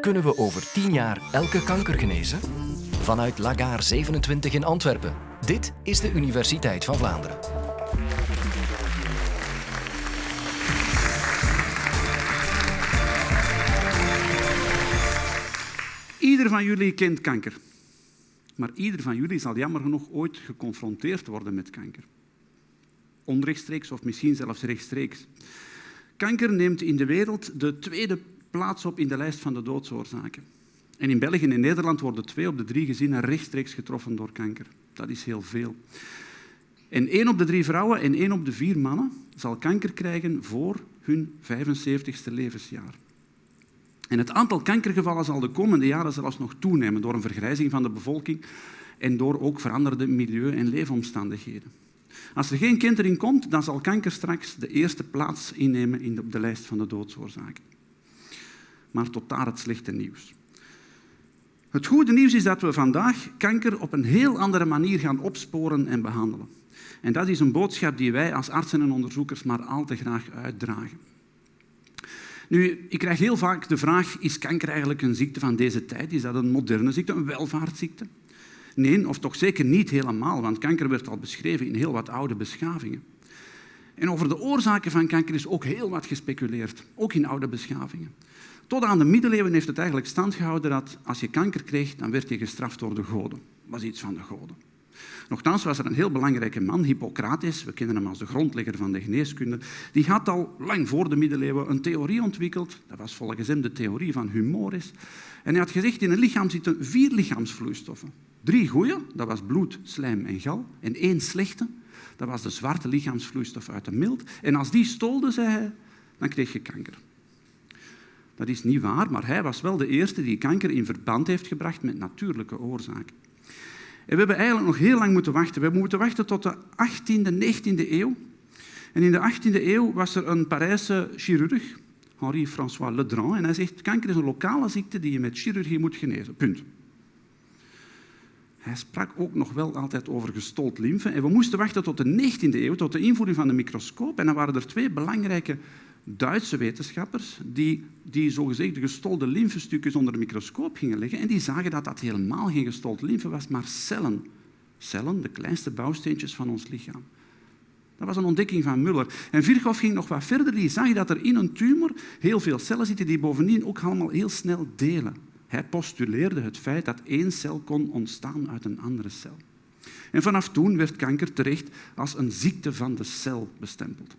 Kunnen we over 10 jaar elke kanker genezen? Vanuit Lagaar 27 in Antwerpen. Dit is de Universiteit van Vlaanderen. Ieder van jullie kent kanker. Maar ieder van jullie zal jammer genoeg ooit geconfronteerd worden met kanker. Onrechtstreeks of misschien zelfs rechtstreeks. Kanker neemt in de wereld de tweede plaats op in de lijst van de doodsoorzaken. En in België en in Nederland worden twee op de drie gezinnen rechtstreeks getroffen door kanker. Dat is heel veel. En één op de drie vrouwen en één op de vier mannen zal kanker krijgen voor hun 75ste levensjaar. En het aantal kankergevallen zal de komende jaren zelfs nog toenemen door een vergrijzing van de bevolking en door ook veranderde milieu- en leefomstandigheden. Als er geen kind erin komt, dan zal kanker straks de eerste plaats innemen op de lijst van de doodsoorzaken. Maar tot daar het slechte nieuws. Het goede nieuws is dat we vandaag kanker op een heel andere manier gaan opsporen en behandelen. En dat is een boodschap die wij als artsen en onderzoekers maar al te graag uitdragen. Nu, ik krijg heel vaak de vraag, is kanker eigenlijk een ziekte van deze tijd? Is dat een moderne ziekte, een welvaartsziekte? Nee, of toch zeker niet helemaal, want kanker werd al beschreven in heel wat oude beschavingen. En over de oorzaken van kanker is ook heel wat gespeculeerd, ook in oude beschavingen. Tot aan de middeleeuwen heeft het eigenlijk stand gehouden dat als je kanker kreeg, dan werd je gestraft door de goden. Dat was iets van de goden. Nochtans was er een heel belangrijke man, Hippocrates, we kennen hem als de grondlegger van de geneeskunde, die had al lang voor de middeleeuwen een theorie ontwikkeld, dat was volgens hem de theorie van humoris. En hij had gezegd, in een lichaam zitten vier lichaamsvloeistoffen. Drie goede, dat was bloed, slijm en gal, en één slechte, dat was de zwarte lichaamsvloeistof uit de mild. En als die stolde, zei hij, dan kreeg je kanker. Dat is niet waar, maar hij was wel de eerste die kanker in verband heeft gebracht met natuurlijke oorzaken. En we hebben eigenlijk nog heel lang moeten wachten. We hebben moeten wachten tot de 18e, 19e eeuw. En in de 18e eeuw was er een Parijse chirurg, Henri-François Ledrand, en hij zegt, kanker is een lokale ziekte die je met chirurgie moet genezen. Punt. Hij sprak ook nog wel altijd over gestold lymfe. En we moesten wachten tot de 19e eeuw, tot de invoering van de microscoop. En dan waren er twee belangrijke Duitse wetenschappers die, die zogezegd de gestolde lymfestukjes onder de microscoop gingen leggen en die zagen dat dat helemaal geen gestold lymfe was, maar cellen. Cellen, de kleinste bouwsteentjes van ons lichaam. Dat was een ontdekking van Muller. En Virchow ging nog wat verder. Die zag dat er in een tumor heel veel cellen zitten die bovendien ook allemaal heel snel delen. Hij postuleerde het feit dat één cel kon ontstaan uit een andere cel. En vanaf toen werd kanker terecht als een ziekte van de cel bestempeld.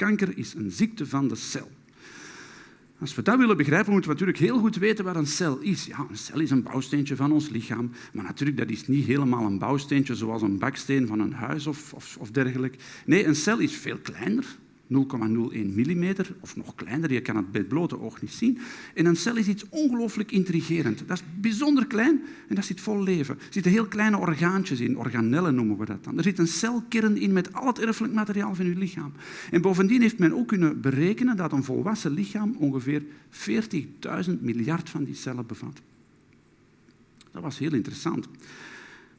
Kanker is een ziekte van de cel. Als we dat willen begrijpen, moeten we natuurlijk heel goed weten wat een cel is. Ja, een cel is een bouwsteentje van ons lichaam, maar natuurlijk dat is niet helemaal een bouwsteentje zoals een baksteen van een huis of, of, of dergelijke. Nee, een cel is veel kleiner, 0,01 mm of nog kleiner, je kan het bij blote oog niet zien. En een cel is iets ongelooflijk intrigerend. Dat is bijzonder klein en dat zit vol leven. Er zitten heel kleine orgaantjes in, organellen noemen we dat dan. Er zit een celkern in met al het erfelijk materiaal van je lichaam. En bovendien heeft men ook kunnen berekenen dat een volwassen lichaam ongeveer 40.000 miljard van die cellen bevat. Dat was heel interessant.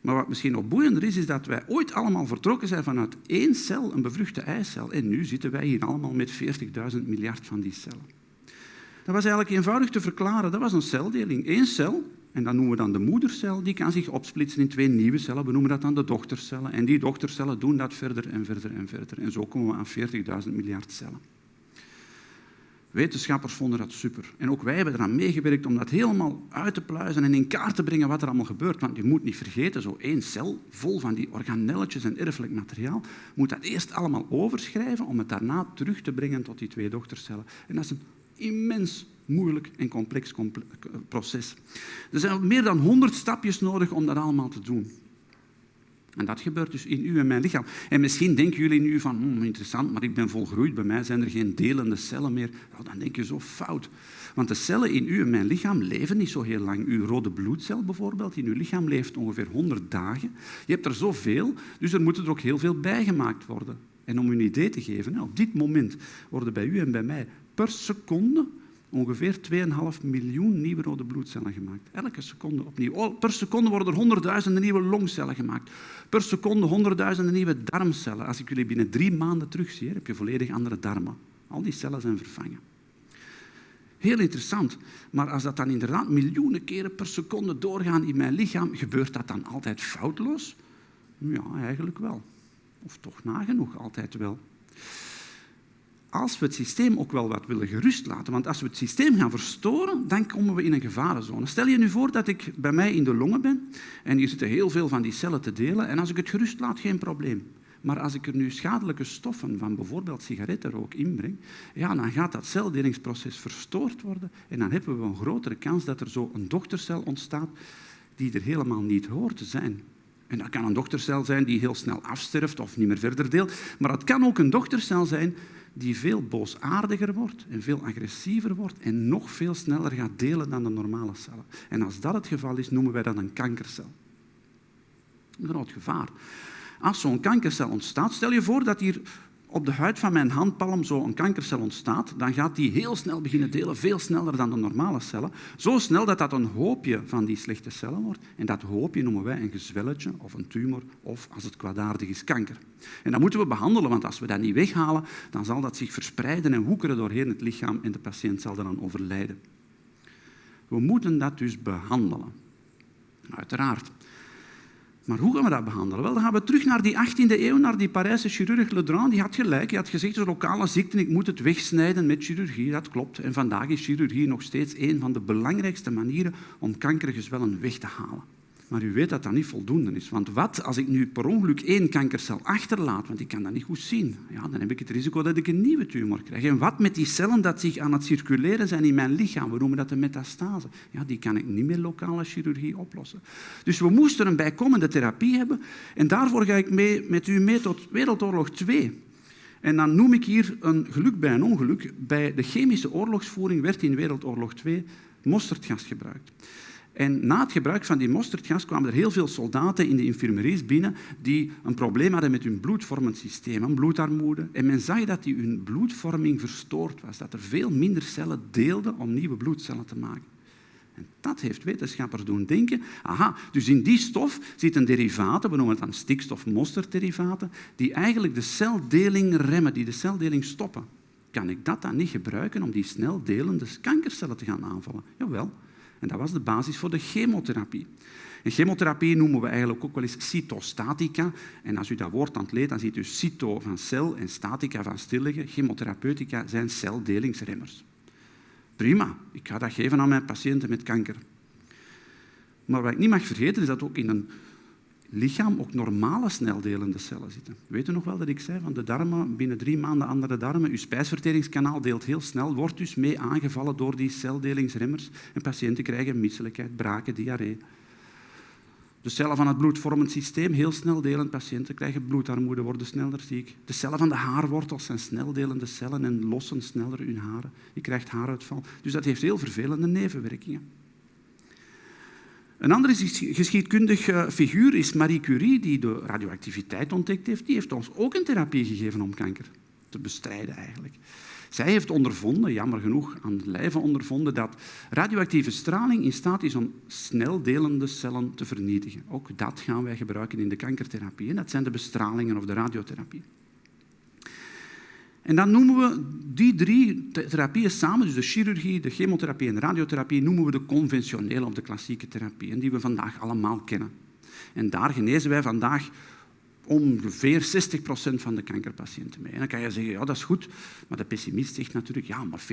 Maar wat misschien nog boeiender is, is dat wij ooit allemaal vertrokken zijn vanuit één cel, een bevruchte eicel. En nu zitten wij hier allemaal met 40.000 miljard van die cellen. Dat was eigenlijk eenvoudig te verklaren. Dat was een celdeling. Eén cel, en dat noemen we dan de moedercel, die kan zich opsplitsen in twee nieuwe cellen. We noemen dat dan de dochtercellen. En die dochtercellen doen dat verder en verder en verder. En zo komen we aan 40.000 miljard cellen. Wetenschappers vonden dat super. En ook wij hebben eraan meegewerkt om dat helemaal uit te pluizen en in kaart te brengen wat er allemaal gebeurt. Want je moet niet vergeten, zo één cel vol van die organelletjes en erfelijk materiaal, moet dat eerst allemaal overschrijven om het daarna terug te brengen tot die twee dochtercellen. En dat is een immens moeilijk en complex proces. Er zijn meer dan honderd stapjes nodig om dat allemaal te doen. En dat gebeurt dus in u en mijn lichaam. En misschien denken jullie nu van, hm, interessant, maar ik ben volgroeid, bij mij zijn er geen delende cellen meer. Nou, dan denk je zo fout. Want de cellen in u en mijn lichaam leven niet zo heel lang. Uw rode bloedcel bijvoorbeeld in uw lichaam leeft ongeveer 100 dagen. Je hebt er zoveel, dus er moet er ook heel veel bijgemaakt worden. En om u een idee te geven, op dit moment worden bij u en bij mij per seconde ongeveer 2,5 miljoen nieuwe rode bloedcellen gemaakt. Elke seconde opnieuw. Oh, per seconde worden er honderdduizenden nieuwe longcellen gemaakt. Per seconde honderdduizenden nieuwe darmcellen. Als ik jullie binnen drie maanden terugzie, heb je volledig andere darmen. Al die cellen zijn vervangen. Heel interessant. Maar als dat dan inderdaad miljoenen keren per seconde doorgaan in mijn lichaam, gebeurt dat dan altijd foutloos? Ja, eigenlijk wel. Of toch nagenoeg altijd wel. Als we het systeem ook wel wat willen gerust laten, want als we het systeem gaan verstoren, dan komen we in een gevarenzone. Stel je nu voor dat ik bij mij in de longen ben en hier zitten heel veel van die cellen te delen en als ik het gerust laat, geen probleem. Maar als ik er nu schadelijke stoffen van bijvoorbeeld sigarettenrook inbreng, ja, dan gaat dat celdelingsproces verstoord worden en dan hebben we een grotere kans dat er zo een dochtercel ontstaat die er helemaal niet hoort te zijn. En dat kan een dochtercel zijn die heel snel afsterft of niet meer verder deelt, maar het kan ook een dochtercel zijn die veel boosaardiger wordt en veel agressiever wordt en nog veel sneller gaat delen dan de normale cellen. En als dat het geval is, noemen wij dat een kankercel. Een groot gevaar. Als zo'n kankercel ontstaat, stel je voor dat hier op de huid van mijn handpalm zo een kankercel ontstaat, dan gaat die heel snel beginnen delen, veel sneller dan de normale cellen. Zo snel dat dat een hoopje van die slechte cellen wordt. En dat hoopje noemen wij een gezwelletje of een tumor of, als het kwaadaardig is, kanker. En dat moeten we behandelen, want als we dat niet weghalen, dan zal dat zich verspreiden en woekeren doorheen het lichaam en de patiënt zal dan overlijden. We moeten dat dus behandelen. Uiteraard. Maar hoe gaan we dat behandelen? Wel, dan gaan we terug naar die 18e eeuw, naar die Parijse chirurg Ledrand. Die had gelijk. Hij had gezegd, een lokale ziekte, ik moet het wegsnijden met chirurgie. Dat klopt. En vandaag is chirurgie nog steeds een van de belangrijkste manieren om kankergezwellen weg te halen. Maar u weet dat dat niet voldoende is. Want wat als ik nu per ongeluk één kankercel achterlaat, want ik kan dat niet goed zien, ja, dan heb ik het risico dat ik een nieuwe tumor krijg. En wat met die cellen dat zich aan het circuleren zijn in mijn lichaam, we noemen dat de metastase, ja, die kan ik niet met lokale chirurgie oplossen. Dus we moesten een bijkomende therapie hebben en daarvoor ga ik mee, met u mee tot Wereldoorlog 2. En dan noem ik hier een geluk bij een ongeluk. Bij de chemische oorlogsvoering werd in Wereldoorlog 2 mosterdgas gebruikt. En na het gebruik van die mosterdgas kwamen er heel veel soldaten in de infirmeries binnen die een probleem hadden met hun bloedvormend systeem, een bloedarmoede. En men zag dat die hun bloedvorming verstoord was, dat er veel minder cellen deelden om nieuwe bloedcellen te maken. En dat heeft wetenschappers doen denken, aha, dus in die stof zitten derivaten, we noemen het dan stikstof-mosterderivaten, die eigenlijk de celdeling remmen, die de celdeling stoppen. Kan ik dat dan niet gebruiken om die snel delende kankercellen te gaan aanvallen? Jawel. En dat was de basis voor de chemotherapie. En chemotherapie noemen we eigenlijk ook wel eens cytostatica. En als u dat woord aan dan ziet u cyto van cel en statica van stilliggen. Chemotherapeutica zijn celdelingsremmers. Prima, ik ga dat geven aan mijn patiënten met kanker. Maar wat ik niet mag vergeten is dat ook in een lichaam ook normale sneldelende cellen zitten. Weet u nog wel dat ik zei van de darmen, binnen drie maanden andere darmen, uw spijsverteringskanaal deelt heel snel, wordt dus mee aangevallen door die celdelingsremmers en patiënten krijgen misselijkheid, braken, diarree. De cellen van het bloedvormend systeem, heel snel delend. Patiënten krijgen bloedarmoede, worden sneller ziek. De cellen van de haarwortels zijn sneldelende cellen en lossen sneller hun haren. Je krijgt haaruitval. Dus dat heeft heel vervelende nevenwerkingen. Een andere geschiedkundig eh, figuur is Marie Curie, die de radioactiviteit ontdekt heeft. Die heeft ons ook een therapie gegeven om kanker te bestrijden eigenlijk. Zij heeft ondervonden, jammer genoeg aan het lijve ondervonden, dat radioactieve straling in staat is om snel delende cellen te vernietigen. Ook dat gaan wij gebruiken in de kankertherapie. En dat zijn de bestralingen of de radiotherapie. En dan noemen we die drie therapieën samen, dus de chirurgie, de chemotherapie en de radiotherapie, noemen we de conventionele of de klassieke therapie, die we vandaag allemaal kennen. En daar genezen wij vandaag ongeveer 60% van de kankerpatiënten mee. En dan kan je zeggen, ja, dat is goed, maar de pessimist zegt natuurlijk, ja, maar 40%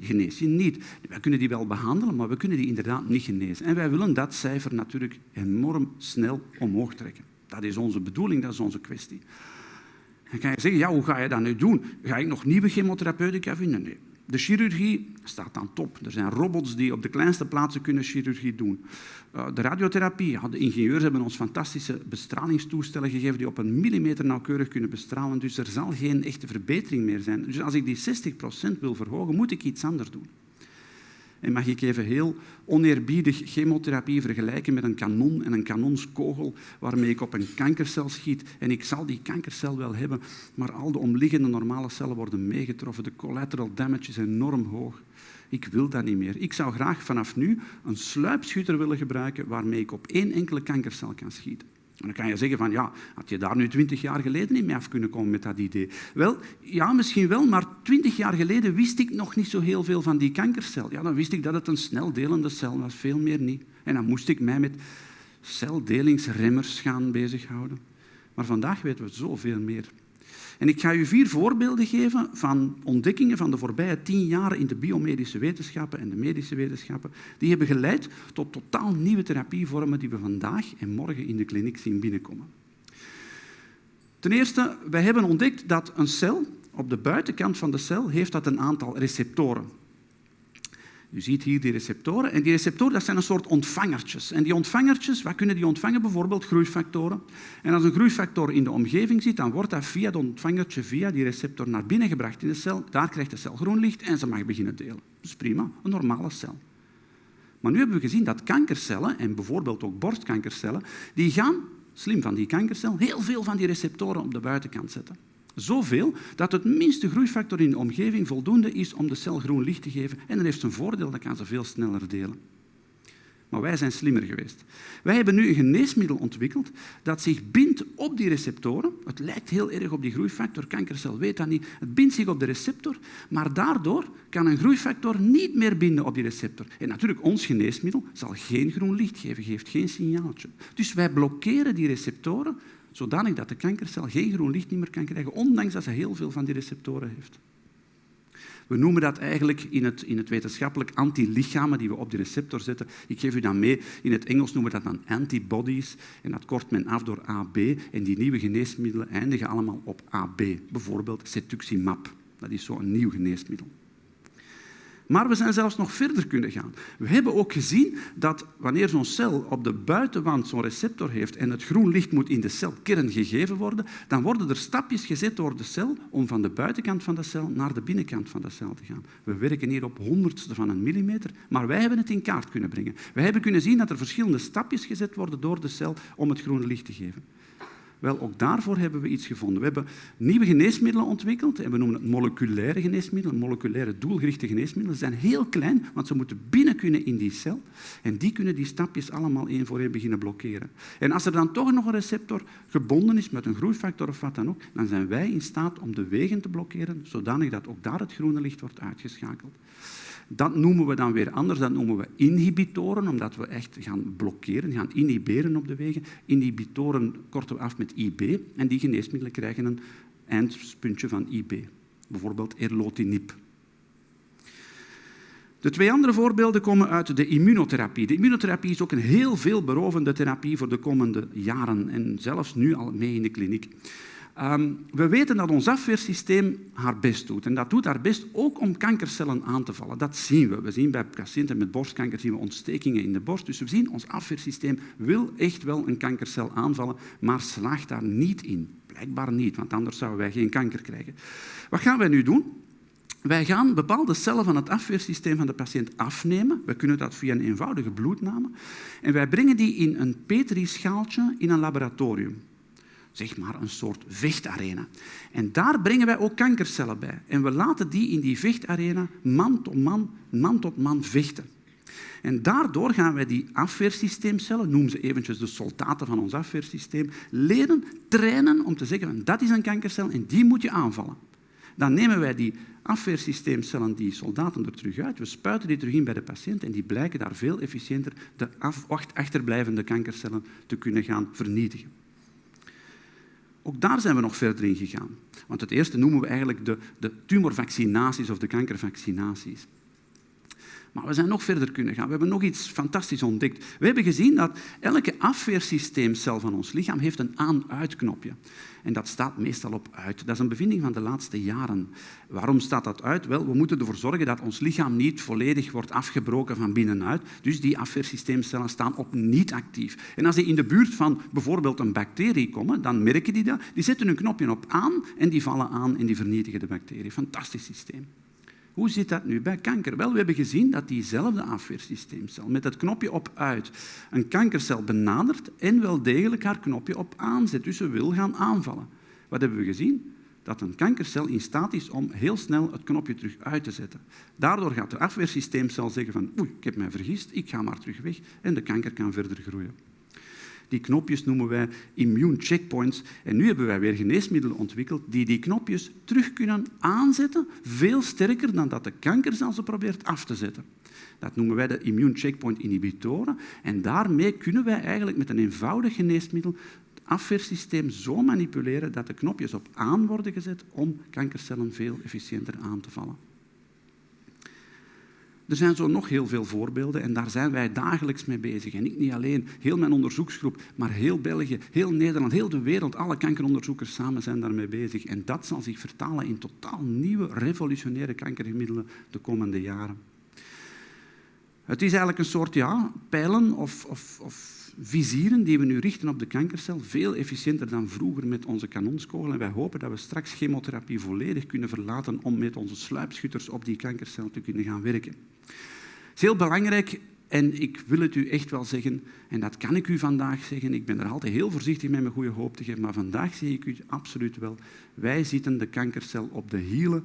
genees je niet. Wij kunnen die wel behandelen, maar we kunnen die inderdaad niet genezen. En wij willen dat cijfer natuurlijk enorm snel omhoog trekken. Dat is onze bedoeling, dat is onze kwestie. Dan kan je zeggen, ja, hoe ga je dat nu doen? Ga ik nog nieuwe chemotherapeutica vinden? Nee. De chirurgie staat aan top. Er zijn robots die op de kleinste plaatsen kunnen chirurgie doen. Eh, de radiotherapie, de ingenieurs hebben ons fantastische bestralingstoestellen gegeven die op een millimeter nauwkeurig kunnen bestralen. Dus er zal geen echte verbetering meer zijn. Dus als ik die 60% wil verhogen, moet ik iets anders doen. En mag ik even heel oneerbiedig chemotherapie vergelijken met een kanon en een kanonskogel waarmee ik op een kankercel schiet. En ik zal die kankercel wel hebben, maar al de omliggende normale cellen worden meegetroffen. De collateral damage is enorm hoog. Ik wil dat niet meer. Ik zou graag vanaf nu een sluipschutter willen gebruiken waarmee ik op één enkele kankercel kan schieten. Dan kan je zeggen van, ja, had je daar nu twintig jaar geleden niet mee af kunnen komen met dat idee? Wel, ja, misschien wel, maar twintig jaar geleden wist ik nog niet zo heel veel van die kankercel. Ja, dan wist ik dat het een snel delende cel was, veel meer niet. En dan moest ik mij met celdelingsremmers gaan bezighouden. Maar vandaag weten we zoveel meer. En ik ga u vier voorbeelden geven van ontdekkingen van de voorbije tien jaar in de biomedische wetenschappen en de medische wetenschappen. Die hebben geleid tot totaal nieuwe therapievormen die we vandaag en morgen in de kliniek zien binnenkomen. Ten eerste, wij hebben ontdekt dat een cel op de buitenkant van de cel heeft dat een aantal receptoren. U ziet hier die receptoren. En die receptoren dat zijn een soort ontvangertjes. En die ontvangertjes, wat kunnen die ontvangen? Bijvoorbeeld groeifactoren. En als een groeifactor in de omgeving zit, dan wordt dat via dat ontvangertje, via die receptor naar binnen gebracht in de cel. Daar krijgt de cel groen licht en ze mag beginnen delen. Is prima, een normale cel. Maar nu hebben we gezien dat kankercellen, en bijvoorbeeld ook borstkankercellen, die gaan, slim van die kankercel, heel veel van die receptoren op de buitenkant zetten. Zoveel dat het minste groeifactor in de omgeving voldoende is om de cel groen licht te geven. En dat heeft een voordeel, dat kan ze veel sneller delen. Maar wij zijn slimmer geweest. Wij hebben nu een geneesmiddel ontwikkeld dat zich bindt op die receptoren. Het lijkt heel erg op die groeifactor, kankercel weet dat niet. Het bindt zich op de receptor, maar daardoor kan een groeifactor niet meer binden op die receptor. En natuurlijk, ons geneesmiddel zal geen groen licht geven, geeft geen signaaltje. Dus wij blokkeren die receptoren zodanig dat de kankercel geen groen licht meer kan krijgen, ondanks dat ze heel veel van die receptoren heeft. We noemen dat eigenlijk in het, in het wetenschappelijk antilichamen die we op die receptor zetten. Ik geef u dat mee. In het Engels noemen we dat dan antibodies. En dat kort men af door AB. En die nieuwe geneesmiddelen eindigen allemaal op AB. Bijvoorbeeld cetuximab. Dat is zo'n nieuw geneesmiddel. Maar we zijn zelfs nog verder kunnen gaan. We hebben ook gezien dat wanneer zo'n cel op de buitenwand zo'n receptor heeft en het groen licht moet in de celkern gegeven worden, dan worden er stapjes gezet door de cel om van de buitenkant van de cel naar de binnenkant van de cel te gaan. We werken hier op honderdste van een millimeter, maar wij hebben het in kaart kunnen brengen. Wij hebben kunnen zien dat er verschillende stapjes gezet worden door de cel om het groene licht te geven. Wel, ook daarvoor hebben we iets gevonden. We hebben nieuwe geneesmiddelen ontwikkeld en we noemen het moleculaire geneesmiddelen, moleculaire doelgerichte geneesmiddelen. Ze zijn heel klein, want ze moeten binnen kunnen in die cel en die kunnen die stapjes allemaal één voor één beginnen blokkeren. En als er dan toch nog een receptor gebonden is met een groeifactor of wat dan ook, dan zijn wij in staat om de wegen te blokkeren, zodanig dat ook daar het groene licht wordt uitgeschakeld. Dat noemen we dan weer anders, dat noemen we inhibitoren, omdat we echt gaan blokkeren, gaan inhiberen op de wegen. Inhibitoren korten we af met IB en die geneesmiddelen krijgen een eindpuntje van IB, bijvoorbeeld erlotinib. De twee andere voorbeelden komen uit de immunotherapie. De immunotherapie is ook een heel veelberovende therapie voor de komende jaren en zelfs nu al mee in de kliniek. Ehm, we weten dat ons afweersysteem haar best doet. En dat doet haar best ook om kankercellen aan te vallen. Dat zien we. We zien bij patiënten met borstkanker zien we ontstekingen in de borst. Dus we zien, ons afweersysteem wil echt wel een kankercel aanvallen, maar slaagt daar niet in. Blijkbaar niet, want anders zouden wij geen kanker krijgen. Wat gaan wij nu doen? Wij gaan bepaalde cellen van het afweersysteem van de patiënt afnemen. We kunnen dat via een eenvoudige bloedname. En wij brengen die in een petrischaaltje in een laboratorium zeg maar een soort vechtarena. En daar brengen wij ook kankercellen bij. En we laten die in die vechtarena man tot man, man tot man vechten. En daardoor gaan wij die afweersysteemcellen, noem ze eventjes de soldaten van ons afweersysteem, leren, trainen om te zeggen dat is een kankercel en die moet je aanvallen. Dan nemen wij die afweersysteemcellen, die soldaten er terug uit, we spuiten die terug in bij de patiënt en die blijken daar veel efficiënter de achterblijvende kankercellen te kunnen gaan vernietigen. Ook daar zijn we nog verder in gegaan. Want het eerste noemen we eigenlijk de, de tumorvaccinaties of de kankervaccinaties. Maar we zijn nog verder kunnen gaan. We hebben nog iets fantastisch ontdekt. We hebben gezien dat elke afweersysteemcel van ons lichaam heeft een aan-uitknopje. En dat staat meestal op uit. Dat is een bevinding van de laatste jaren. Waarom staat dat uit? Wel, we moeten ervoor zorgen dat ons lichaam niet volledig wordt afgebroken van binnenuit. Dus die afweersysteemcellen staan op niet actief. En als die in de buurt van bijvoorbeeld een bacterie komen, dan merken die dat. Die zetten hun knopje op aan en die vallen aan en die vernietigen de bacterie. Fantastisch systeem. Hoe zit dat nu bij kanker? Wel, we hebben gezien dat diezelfde afweersysteemcel met het knopje op uit een kankercel benadert en wel degelijk haar knopje op aanzet. Dus ze wil gaan aanvallen. Wat hebben we gezien? Dat een kankercel in staat is om heel snel het knopje terug uit te zetten. Daardoor gaat de afweersysteemcel zeggen van oei, ik heb mij vergist, ik ga maar terug weg en de kanker kan verder groeien. Die knopjes noemen wij immune checkpoints. En nu hebben wij weer geneesmiddelen ontwikkeld die die knopjes terug kunnen aanzetten, veel sterker dan dat de kanker zelfs probeert af te zetten. Dat noemen wij de immune checkpoint inhibitoren. En daarmee kunnen wij eigenlijk met een eenvoudig geneesmiddel het afweersysteem zo manipuleren dat de knopjes op aan worden gezet om kankercellen veel efficiënter aan te vallen. Er zijn zo nog heel veel voorbeelden en daar zijn wij dagelijks mee bezig. En ik niet alleen, heel mijn onderzoeksgroep, maar heel België, heel Nederland, heel de wereld, alle kankeronderzoekers samen zijn daarmee bezig. En dat zal zich vertalen in totaal nieuwe, revolutionaire kankergemiddelen de komende jaren. Het is eigenlijk een soort ja, pijlen of, of, of vizieren die we nu richten op de kankercel, veel efficiënter dan vroeger met onze kanonskogel. En wij hopen dat we straks chemotherapie volledig kunnen verlaten om met onze sluipschutters op die kankercel te kunnen gaan werken. Het is heel belangrijk en ik wil het u echt wel zeggen, en dat kan ik u vandaag zeggen, ik ben er altijd heel voorzichtig met mijn goede hoop te geven, maar vandaag zeg ik u absoluut wel, wij zitten de kankercel op de hielen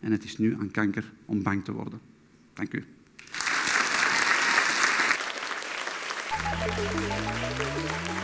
en het is nu aan kanker om bang te worden. Dank u. Thank you.